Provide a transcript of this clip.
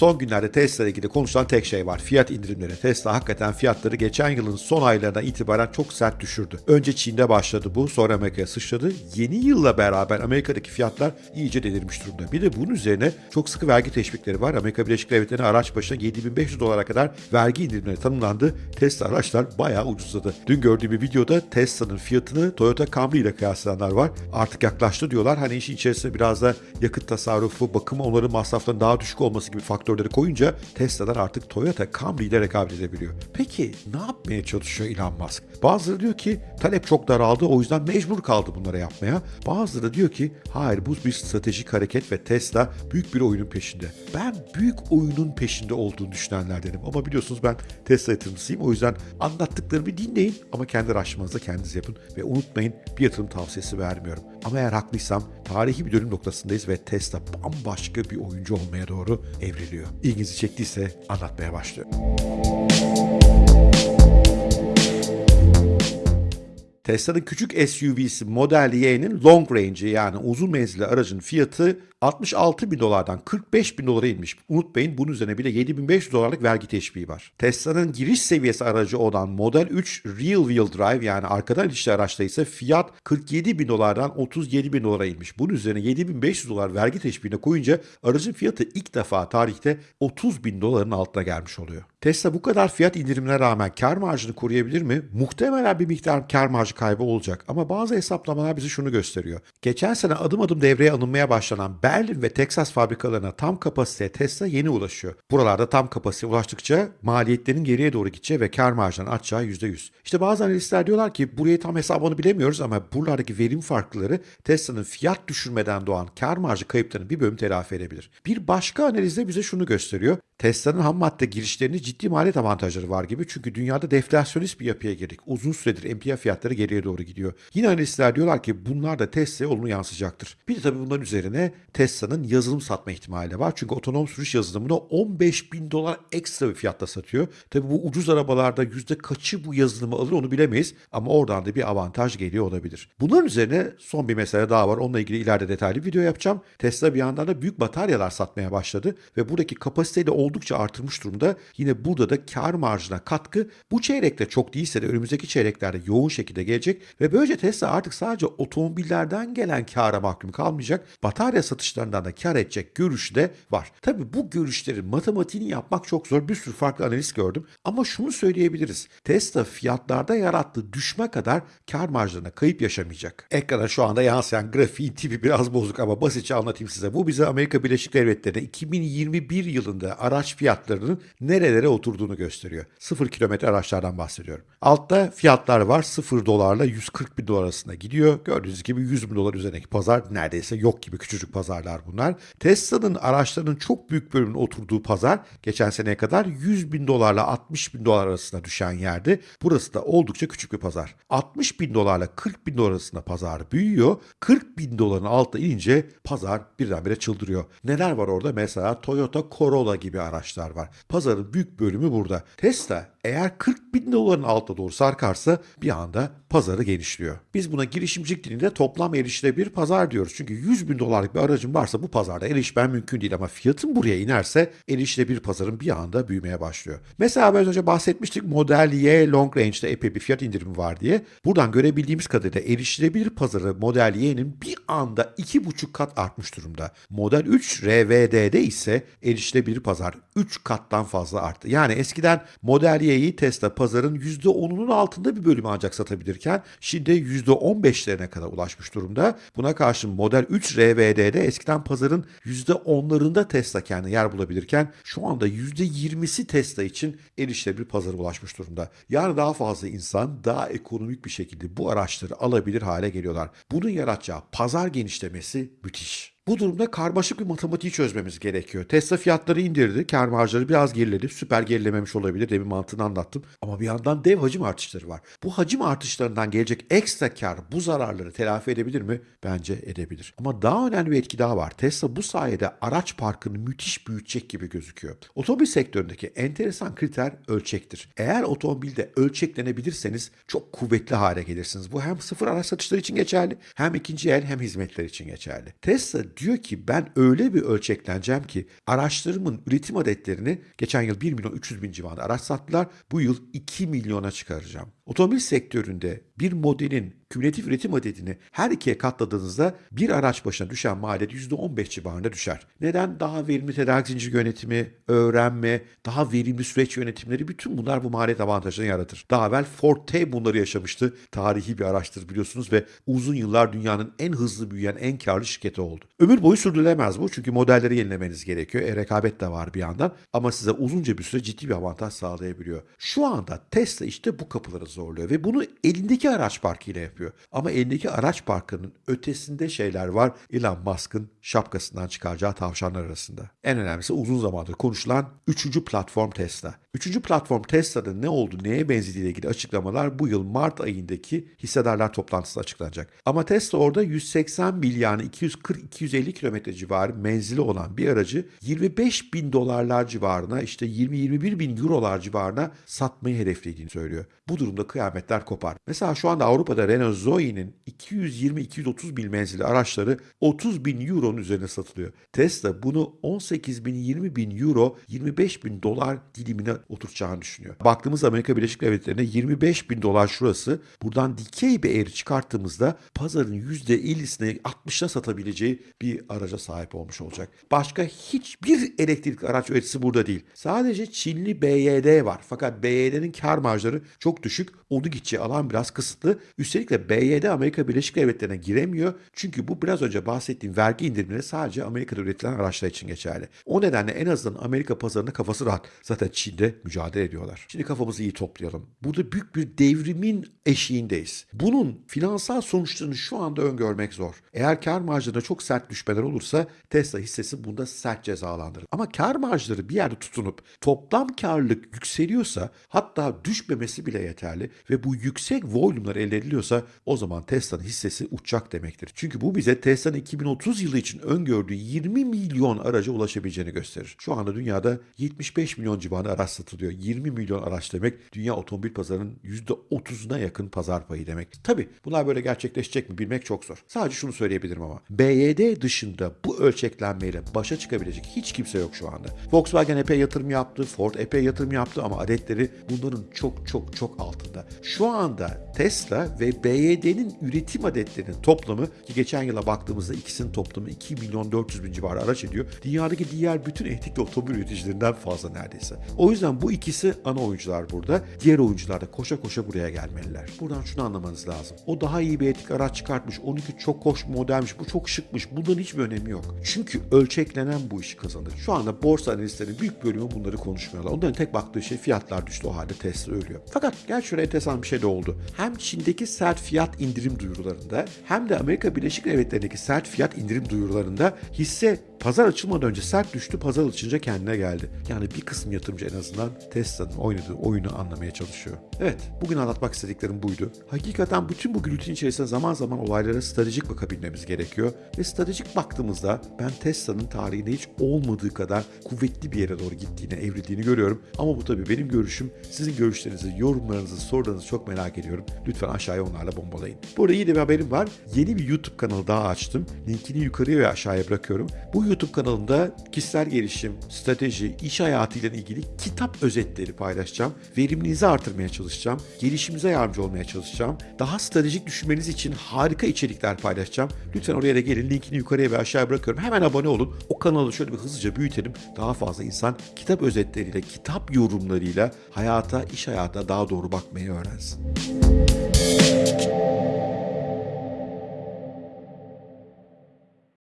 Son günlerde Tesla ile ilgili konuşulan tek şey var. Fiyat indirimleri. Tesla hakikaten fiyatları geçen yılın son aylarından itibaren çok sert düşürdü. Önce Çin'de başladı bu, sonra Amerika'ya sıçradı. Yeni yılla beraber Amerika'daki fiyatlar iyice delirmiş durumda. Bir de bunun üzerine çok sıkı vergi teşvikleri var. Amerika Birleşik Devletleri'ne araç başına 7500 dolara kadar vergi indirimleri tanımlandı. Tesla araçlar bayağı ucuzladı. Dün gördüğüm bir videoda Tesla'nın fiyatını Toyota Camry ile kıyaslayanlar var. Artık yaklaştı diyorlar. Hani işin içerisine biraz da yakıt tasarrufu, bakım onların masraflarının daha düşük olması gibi faktörleri koyunca Tesla'lar artık Toyota Camry ile rekabet edebiliyor. Peki ne yapmaya çalışıyor Elon Musk? Bazıları diyor ki talep çok daraldı o yüzden mecbur kaldı bunlara yapmaya. Bazıları diyor ki hayır bu bir stratejik hareket ve Tesla büyük bir oyunun peşinde. Ben büyük oyunun peşinde olduğunu düşünenlerdenim ama biliyorsunuz ben Tesla yatırımcısıyım o yüzden anlattıklarımı dinleyin ama kendi araştırmanızda kendiniz yapın ve unutmayın bir yatırım tavsiyesi vermiyorum. Ama eğer haklıysam tarihi bir dönüm noktasındayız ve Tesla bambaşka bir oyuncu olmaya doğru evriliyor. İlginizi çektiyse anlatmaya başlıyorum. Tesla'nın küçük SUV'si Model Y'nin long range'i yani uzun menzilli aracın fiyatı 66 bin dolardan 45 bin dolara inmiş. Unutmayın bunun üzerine bile 7500 dolarlık vergi teşviği var. Tesla'nın giriş seviyesi aracı olan Model 3 Real Wheel Drive yani arkadan itişli araçta ise fiyat 47 bin dolardan 37 bin dolara inmiş. Bunun üzerine 7500 dolar vergi teşviğine koyunca aracın fiyatı ilk defa tarihte 30 bin doların altına gelmiş oluyor. Tesla bu kadar fiyat indirimine rağmen kar marjını koruyabilir mi? Muhtemelen bir miktar kar marjı kaybı olacak ama bazı hesaplamalar bize şunu gösteriyor. Geçen sene adım adım devreye alınmaya başlanan Berlin ve Texas fabrikalarına tam kapasiteye Tesla yeni ulaşıyor. Buralarda tam kapasiteye ulaştıkça maliyetlerin geriye doğru gideceği ve kar marjının artacağı %100. İşte bazı analistler diyorlar ki burayı tam hesabını bilemiyoruz ama buralardaki verim farkları Tesla'nın fiyat düşürmeden doğan kar marjı kayıplarını bir bölüm telafi edebilir. Bir başka analizde bize şunu gösteriyor. Tesla'nın ham madde girişlerini ciddi maliyet avantajları var gibi çünkü dünyada deflasyonist bir yapıya girdik. Uzun süredir emtia fiyatları geriye doğru gidiyor. Yine analistler diyorlar ki bunlar da Tesla'ya olumlu yansıyacaktır. Bir de tabii bunların üzerine Tesla'nın yazılım satma ihtimali var. Çünkü otonom sürüş yazılımını 15 bin dolar ekstra bir fiyatta satıyor. Tabii bu ucuz arabalarda yüzde kaçı bu yazılımı alır onu bilemeyiz. Ama oradan da bir avantaj geliyor olabilir. Bunların üzerine son bir mesele daha var. Onunla ilgili ileride detaylı video yapacağım. Tesla bir yandan da büyük bataryalar satmaya başladı. Ve buradaki kapasiteyi de oldukça artırmış durumda. Yine burada da kar marjına katkı bu çeyrekte çok değilse de önümüzdeki çeyreklerde yoğun şekilde gelecek ve böylece Tesla artık sadece otomobillerden gelen kara mahkum kalmayacak. Batarya satışlarından da kar edecek görüşü de var. Tabi bu görüşlerin matematiğini yapmak çok zor. Bir sürü farklı analiz gördüm. Ama şunu söyleyebiliriz. Tesla fiyatlarda yarattığı düşme kadar kar marjlarına kayıp yaşamayacak. Ekrana şu anda yansıyan grafiğin tipi biraz bozuk ama basitçe anlatayım size. Bu bize Amerika Birleşik Devletleri'nde 2021 yılında araç fiyatlarının nerelere oturduğunu gösteriyor. Sıfır kilometre araçlardan bahsediyorum. Altta fiyatlar var. 0 dolarla 140 bin dolar arasında gidiyor. Gördüğünüz gibi 100 bin dolar üzerindeki pazar neredeyse yok gibi küçücük pazarlar bunlar. Tesla'nın araçlarının çok büyük bölümünün oturduğu pazar geçen seneye kadar 100 bin dolarla 60 bin dolar arasında düşen yerdi. Burası da oldukça küçük bir pazar. 60 bin dolarla 40 bin dolar arasında pazar büyüyor. 40 bin doların altına inince pazar birdenbire çıldırıyor. Neler var orada? Mesela Toyota Corolla gibi araçlar var. Pazarın büyük bölümü burada. Tesla eğer 40 bin doların altına doğru sarkarsa bir anda pazarı genişliyor. Biz buna girişimcilik dilinde toplam erişilebilir pazar diyoruz. Çünkü 100 bin dolarlık bir aracın varsa bu pazarda erişmen mümkün değil ama fiyatın buraya inerse erişilebilir pazarın bir anda büyümeye başlıyor. Mesela ben önce bahsetmiştik Model Y Long Range'de epey bir fiyat indirimi var diye. Buradan görebildiğimiz kadarıyla erişilebilir pazarı Model Y'nin bir anda 2,5 kat artmış durumda. Model 3 RVD'de ise erişilebilir pazar 3 kattan fazla arttı. Yani eskiden Model Y'yi Tesla pazarın %10'unun altında bir bölümü ancak satabilirken şimdi %15'lerine kadar ulaşmış durumda. Buna karşın Model 3 RVD'de eskiden pazarın %10'larında Tesla kendi yer bulabilirken şu anda %20'si Tesla için erişilebilir pazara ulaşmış durumda. Yani daha fazla insan daha ekonomik bir şekilde bu araçları alabilir hale geliyorlar. Bunun yaratacağı pazar genişlemesi müthiş. Bu durumda karmaşık bir matematiği çözmemiz gerekiyor. Tesla fiyatları indirdi, kar marjları biraz geriledi. Süper gerilememiş olabilir, demin mantığını anlattım. Ama bir yandan dev hacim artışları var. Bu hacim artışlarından gelecek ekstra kar bu zararları telafi edebilir mi? Bence edebilir. Ama daha önemli bir etki daha var. Tesla bu sayede araç parkını müthiş büyütecek gibi gözüküyor. Otomobil sektöründeki enteresan kriter ölçektir. Eğer otomobilde ölçeklenebilirseniz çok kuvvetli hale gelirsiniz. Bu hem sıfır araç satışları için geçerli, hem ikinci el hem hizmetler için geçerli. Tesla diyor ki ben öyle bir ölçekleneceğim ki araçlarımın üretim adetlerini geçen yıl 1 milyon 300 bin civarında araç sattılar. Bu yıl 2 milyona çıkaracağım. Otomobil sektöründe bir modelin kümülatif üretim adedini her ikiye katladığınızda bir araç başına düşen maliyet %15 civarında düşer. Neden? Daha verimli tedarik zincir yönetimi, öğrenme, daha verimli süreç yönetimleri bütün bunlar bu maliyet avantajını yaratır. Daha evvel Ford T bunları yaşamıştı. Tarihi bir araçtır biliyorsunuz ve uzun yıllar dünyanın en hızlı büyüyen, en karlı şirketi oldu. Ömür boyu sürdürülemez bu çünkü modelleri yenilemeniz gerekiyor. E, rekabet de var bir yandan ama size uzunca bir süre ciddi bir avantaj sağlayabiliyor. Şu anda Tesla işte bu kapıları zorluyor ve bunu elindeki araç parkıyla yapıyor. Ama elindeki araç parkının ötesinde şeyler var Elon Musk'ın şapkasından çıkaracağı tavşanlar arasında. En önemlisi uzun zamandır konuşulan üçüncü platform Tesla. Üçüncü platform Tesla'nın ne oldu, neye benzediğiyle ilgili açıklamalar bu yıl Mart ayındaki hissedarlar toplantısında açıklanacak. Ama Tesla orada 180 mil yani 240-250 kilometre civarı menzili olan bir aracı 25 bin dolarlar civarına işte 20-21 bin eurolar civarına satmayı hedeflediğini söylüyor. Bu durumda kıyametler kopar. Mesela şu anda Avrupa'da Renault Zoe'nin 220-230 bin menzili araçları 30 bin euronun üzerine satılıyor. Tesla bunu 18 bin 20 bin euro 25 bin dolar dilimine oturtacağını düşünüyor. Baktığımız Amerika Birleşik Devletleri'ne 25 bin dolar şurası. Buradan dikey bir eğri çıkarttığımızda pazarın %50'sine 60'a satabileceği bir araca sahip olmuş olacak. Başka hiçbir elektrik araç üreticisi burada değil. Sadece Çinli BYD var. Fakat BYD'nin kar marjları çok düşük. Onu gideceği alan biraz kısıtlı. Üstelik de BYD Amerika Birleşik Devletleri'ne giremiyor. Çünkü bu biraz önce bahsettiğim vergi indirimleri sadece Amerika'da üretilen araçlar için geçerli. O nedenle en azından Amerika pazarında kafası rahat. Zaten Çin'de mücadele ediyorlar. Şimdi kafamızı iyi toplayalım. Burada büyük bir devrimin eşiğindeyiz. Bunun finansal sonuçlarını şu anda öngörmek zor. Eğer kar marjlarında çok sert düşmeler olursa Tesla hissesi bunda sert cezalandırır. Ama kar marjları bir yerde tutunup toplam karlılık yükseliyorsa hatta düşmemesi bile yeterli ve bu yüksek volümler elde ediliyorsa o zaman Tesla'nın hissesi uçacak demektir. Çünkü bu bize Tesla'nın 2030 yılı için öngördüğü 20 milyon araca ulaşabileceğini gösterir. Şu anda dünyada 75 milyon civarında araç satılıyor. 20 milyon araç demek dünya otomobil pazarının %30'una yakın pazar payı demek. Tabi bunlar böyle gerçekleşecek mi bilmek çok zor. Sadece şunu söyleyebilirim ama BYD dışında bu ölçeklenmeyle başa çıkabilecek hiç kimse yok şu anda. Volkswagen epey yatırım yaptı, Ford epey yatırım yaptı ama adetleri bunların çok çok çok altında. Şu anda Tesla ve BYD'nin üretim adetlerinin toplamı ki geçen yıla baktığımızda ikisinin toplamı 2 milyon 400 bin civarı araç ediyor. Dünyadaki diğer bütün elektrikli otomobil üreticilerinden fazla neredeyse. O yüzden bu ikisi ana oyuncular burada. Diğer oyuncular da koşa koşa buraya gelmeliler. Buradan şunu anlamanız lazım. O daha iyi bir elektrik araç çıkartmış. 12 çok hoş modelmiş. Bu çok şıkmış. Bunların hiçbir önemi yok. Çünkü ölçeklenen bu işi kazanır. Şu anda borsa analistlerinin büyük bölümü bunları konuşmuyorlar. Onların tek baktığı şey fiyatlar düştü. O halde Tesla ölüyor. Fakat gel şuraya enteresan bir şey de oldu. Hem Çin'deki sert fiyat indirim duyurularında hem de Amerika Birleşik Devletleri'ndeki sert fiyat indirim duyurularında hisse pazar açılmadan önce sert düştü, pazar açınca kendine geldi. Yani bir kısım yatırımcı en azından Tesla'nın oynadığı oyunu anlamaya çalışıyor. Evet, bugün anlatmak istediklerim buydu. Hakikaten bütün bu gürültünün içerisinde zaman zaman olaylara stratejik bakabilmemiz gerekiyor. Ve stratejik baktığımızda ben Tesla'nın tarihinde hiç olmadığı kadar kuvvetli bir yere doğru gittiğini, evrildiğini görüyorum. Ama bu tabii benim görüşüm. Sizin görüşlerinizi, yorumlarınızı, sorularınızı çok merak ediyorum. Lütfen aşağıya onlarla bombalayın. Burada iyi de bir haberim var. Yeni bir YouTube kanalı daha açtım. Linkini yukarıya ve aşağıya bırakıyorum. Bu YouTube kanalında kişisel gelişim, strateji, iş hayatıyla ilgili kitap özetleri paylaşacağım. Verimliliğinizi artırmaya çalışacağım. Gelişimize yardımcı olmaya çalışacağım. Daha stratejik düşünmeniz için harika içerikler paylaşacağım. Lütfen oraya da gelin. Linkini yukarıya ve aşağıya bırakıyorum. Hemen abone olun. O kanalı şöyle bir hızlıca büyütelim. Daha fazla insan kitap özetleriyle, kitap yorumlarıyla hayata, iş hayatına daha doğru bakmayı öğrensin.